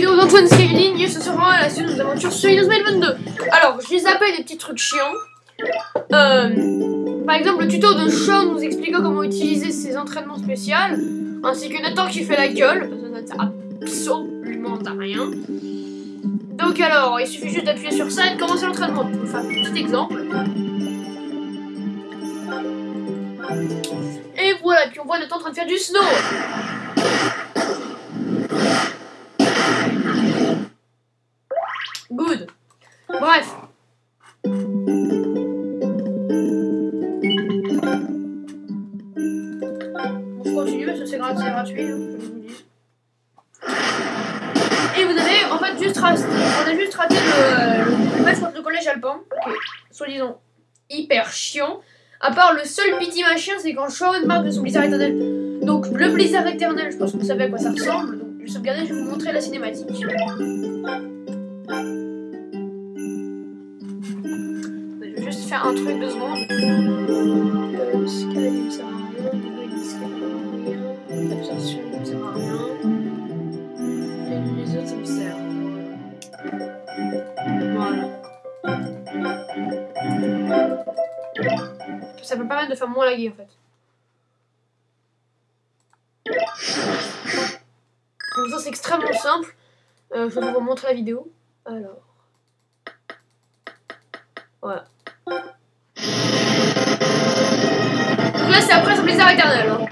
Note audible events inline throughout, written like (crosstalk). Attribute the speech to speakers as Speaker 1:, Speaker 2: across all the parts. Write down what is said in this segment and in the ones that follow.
Speaker 1: vidéo d'Antoine Scaling et ce sera la suite de nos aventures sur Windows 22. Alors, je les appelle des petits trucs chiants. Euh, par exemple, le tuto de Sean nous expliquant comment utiliser ses entraînements spéciaux, ainsi que Nathan qui fait la gueule, parce que ça ne sert absolument à rien. Donc alors, il suffit juste d'appuyer sur ça et de commencer l'entraînement. Un petit exemple. Et voilà, puis on voit Nathan en train de faire du snow. À part le seul petit machin, c'est quand Shawn marque de son blizzard éternel. Donc le blizzard éternel, je pense que vous savez à quoi ça ressemble. Donc je vais je vais vous montrer la cinématique. Je vais juste faire un truc deux secondes. Euh. Ça peut permettre de faire moins laguer en fait. Donc ça c'est extrêmement simple. Euh, je vais vous montrer la vidéo. Alors. Voilà. Donc là c'est après son blizzard éternel. Hein.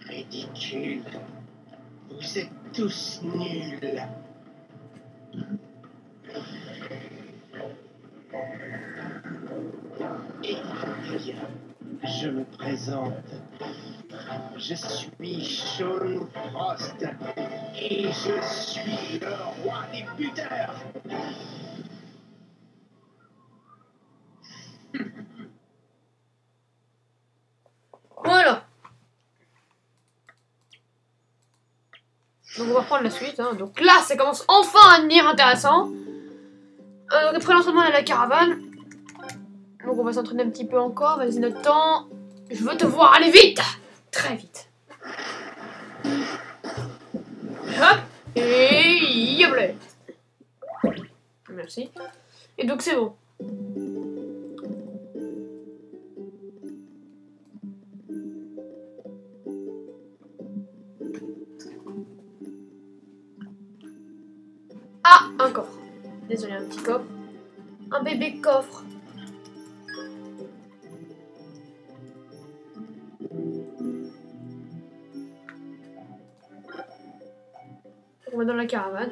Speaker 2: Ridicule. Vous êtes tous nuls. Je me présente. Je suis Sean Frost et je suis le roi des buteurs. (laughs)
Speaker 1: Voilà. Donc on va reprendre la suite. hein. Donc là, ça commence enfin à devenir intéressant. Euh, après l'entraînement à la caravane. Donc on va s'entraîner un petit peu encore. Vas-y notre temps. Je veux te voir aller vite. Très vite. Hop. Et yable. Merci. Et donc c'est bon. Ah, un coffre. Désolé, un petit coffre. Un bébé coffre. Dans la caravane.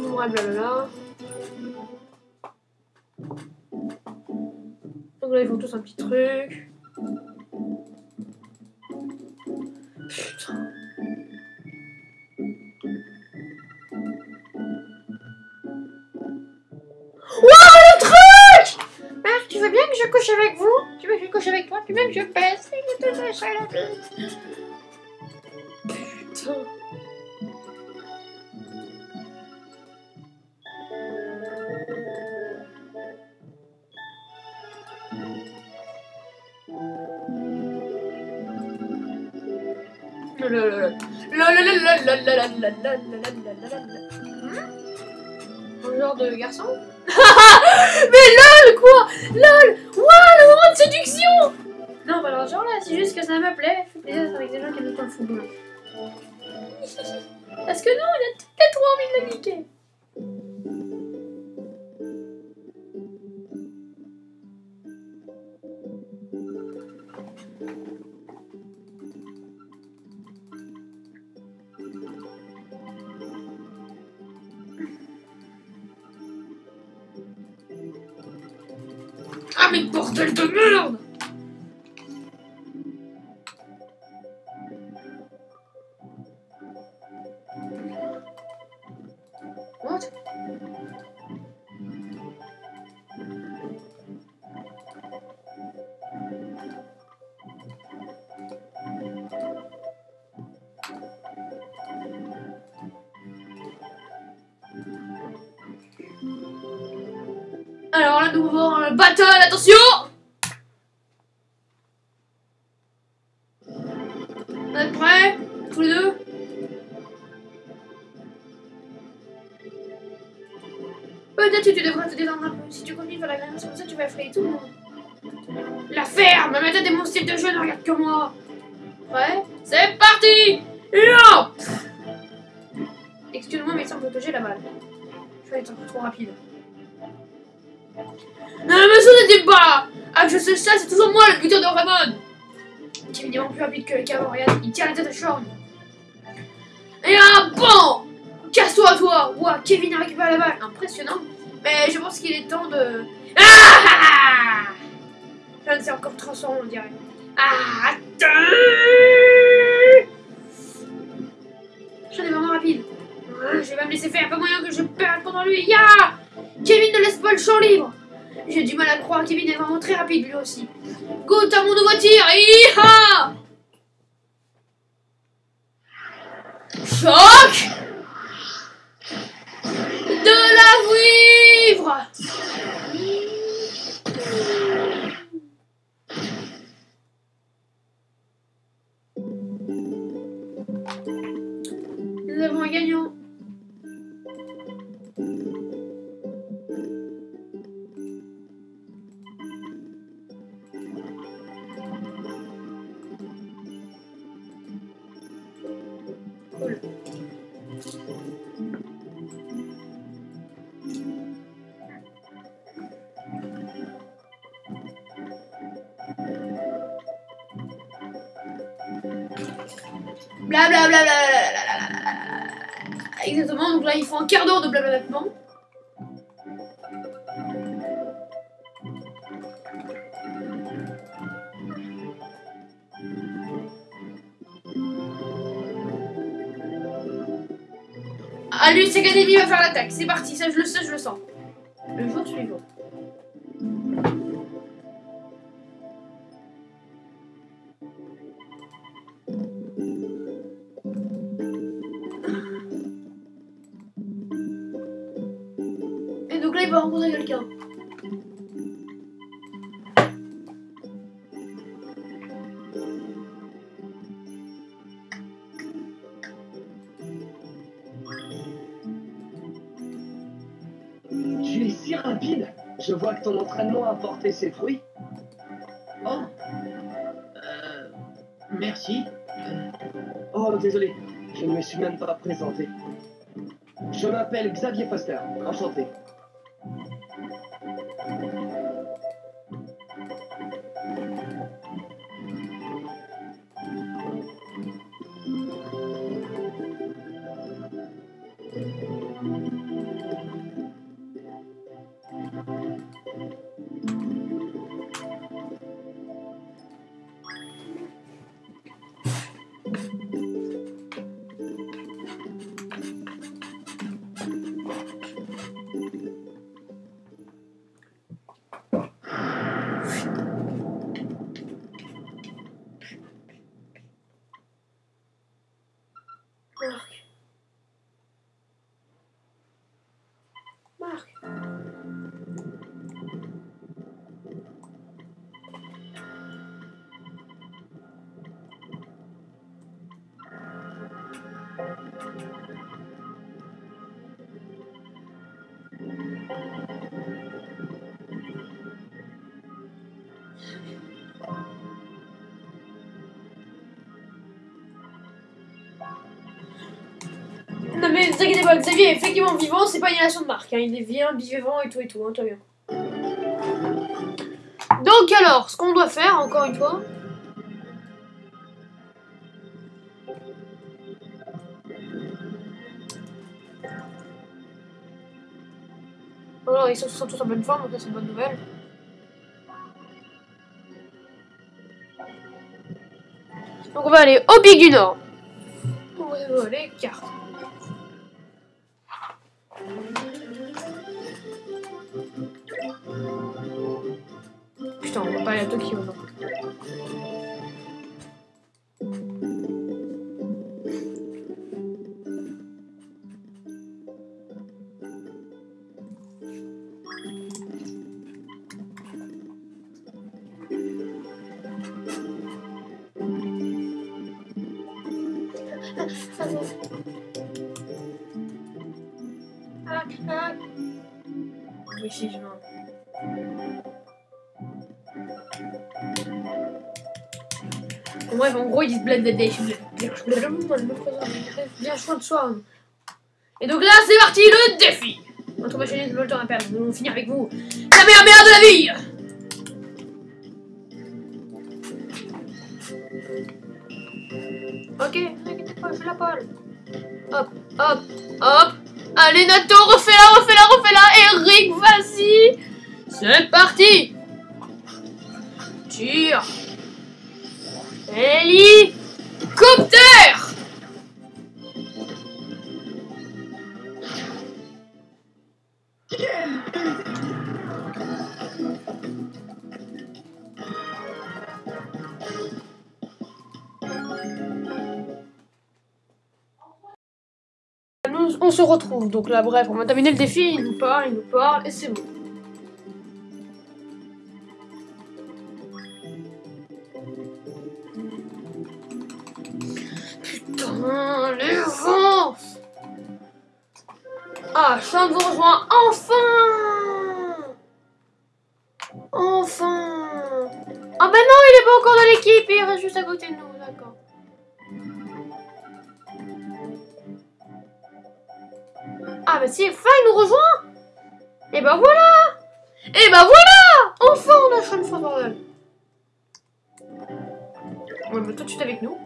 Speaker 1: Ouais, blablabla. Donc là, ils font tous un petit truc. couche avec toi, tu veux je pèse tout ça la vie. Putain. Genre de garçon Mais lol quoi Lol de séduction Non pas genre là, c'est juste que ça me plaît. Fait plaisir avec des gens qui aiment pas le football. (laughs) Parce que non, il a trois envie de le niquer. mais bordel de merde. Alors là, nous avons le battle attention Vous êtes prêts Tous les deux? Peut-être que tu devrais te détendre un peu. Si tu continues faire la grimace comme ça, tu vas effrayer tout le monde. La ferme Ma méthode est mon style de jeu, ne regarde que moi Prêt? C'est parti Excuse-moi, mais il semble que j'ai la balle. Je vais être un peu trop rapide. Non, mais n'était pas Ah, je sais ça, c'est toujours moi le buteur de Ramon Qui est évidemment plus rapide que le cavant, regarde, il tient la tête à Shorn. Et un bon Casse-toi, toi Ouah, Kevin a récupéré la balle. Impressionnant. Mais je pense qu'il est temps de... Ah, ah c'est encore transformé, on dirait. Ah, attends Je suis vraiment rapide. Je vais me laisser faire, pas moyen que je perde pendant lui. Ya Kevin ne laisse pas le champ libre. J'ai du mal à croire, Kevin est vraiment très rapide lui aussi. Goûte à mon nouveau tir Iha Choc De la vivre Cool. Blablabla. Exactement, donc là il faut un quart d'heure de blablabla. C'est Academy va faire l'attaque. C'est parti, ça je le sais, je le sens.
Speaker 2: Rapide Je vois que ton entraînement a porté ses fruits. Oh Euh. Merci. Oh, désolé, je ne me suis même pas présenté. Je m'appelle Xavier Foster, enchanté.
Speaker 1: Non mais ne vous inquiétez pas, Xavier est effectivement vivant, c'est pas une relation de marque, hein. il est bien, vivant et tout et tout, hein, va bien. Donc alors, ce qu'on doit faire, encore une fois... Alors, ils sont, tous en bonne forme, donc c'est une bonne nouvelle. Donc on va aller au Pic du Nord. On va aller carte. Putain, on va pas aller à Tokyo, Ah, ah. Oui, si, je bref, en gros, ils disent bled des Bien choix de soi. Et donc là, c'est parti, le défi Notre machiniste veut le temps à perdre. Nous allons finir avec vous. La meilleure merde de la vie Hop, hop, hop. Allez, Nato, refais-la, refais-la, refais-la. Eric, vas-y. C'est parti. Tire. Hélicoptère Nous, se retrouve. Donc là, bref, on va terminer le défi. Il nous parle, il nous parle, et c'est bon. Putain, les vents Ah, de vous rejoindre enfin Enfin Ah bah non, il est pas encore dans l'équipe, il reste juste à côté de nous, Ah bah si, enfin il nous rejoint. Et bah voilà. Et bah voilà. Enfin on a Sean bordel On va mettre tout de suite avec nous.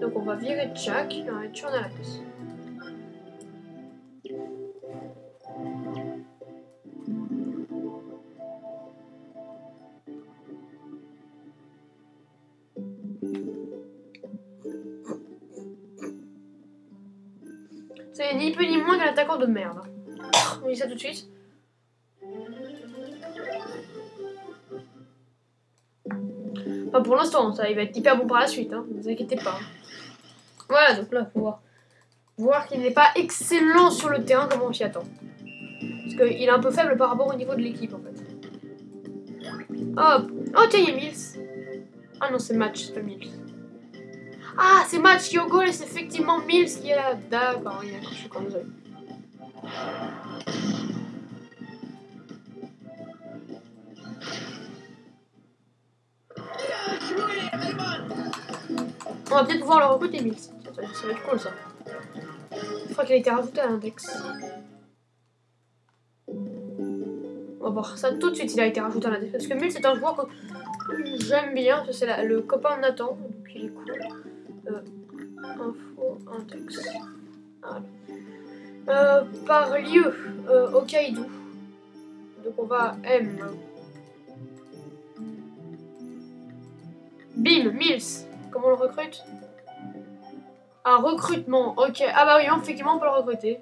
Speaker 1: Donc on va virer Jack, il va être à la place. Ni plus ni moins qu'un attaquant de merde. On dit ça tout de suite. Enfin, pour l'instant, ça, il va être hyper bon par la suite, hein. Ne vous inquiétez pas. Voilà, donc là, faut voir. Voir qu'il n'est pas excellent sur le terrain comme on s'y attend. Parce qu'il est un peu faible par rapport au niveau de l'équipe, en fait. Hop Oh, tiens, il y a Mills. Ah non, c'est Match, c'est pas Mills. Ah, c'est Match qui goal et c'est effectivement Mills qui est là. D'accord, je suis con, désolé. On va peut-être pouvoir le recruter, Mills. Ça, va être cool, ça. Je crois qu'il a été rajouté à l'index. On va voir ça tout de suite, il a été rajouté à l'index. Parce que Mills, c'est un joueur que j'aime bien. C'est le copain de Nathan, donc il est cool. Info, index. Voilà. Euh, par lieu, euh. Donc on va M. Bim, Mills. Comment on le recrute? Un recrutement, ok. Ah bah oui, effectivement, on peut le recruter.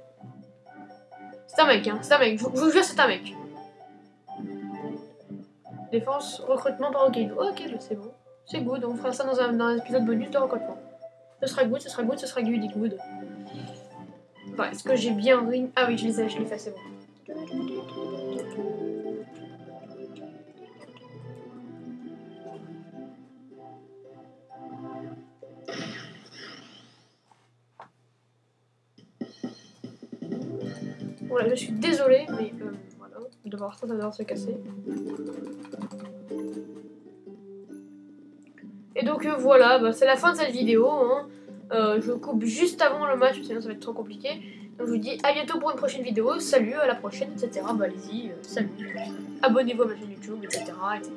Speaker 1: C'est un mec, hein. C'est un mec. Je vous jure, c'est un mec. Défense, recrutement par Hokkaido. Ok, bah c'est bon. C'est good. On fera ça un, dans un épisode bonus de recrutement. Ce sera good, ce sera good, ce sera good, good. Enfin, est-ce que j'ai bien ring Ah oui, je les ai, je l'ai fait, c'est bon. Voilà, je suis désolée, mais euh, voilà, de voir ça, va se casser. Et donc euh, voilà, bah, c'est la fin de cette vidéo. hein. Euh, je coupe juste avant le match, sinon ça va être trop compliqué. Donc je vous dis à bientôt pour une prochaine vidéo. Salut, à la prochaine, etc. Bah allez-y, euh, salut. Abonnez-vous à ma chaîne YouTube, etc. etc.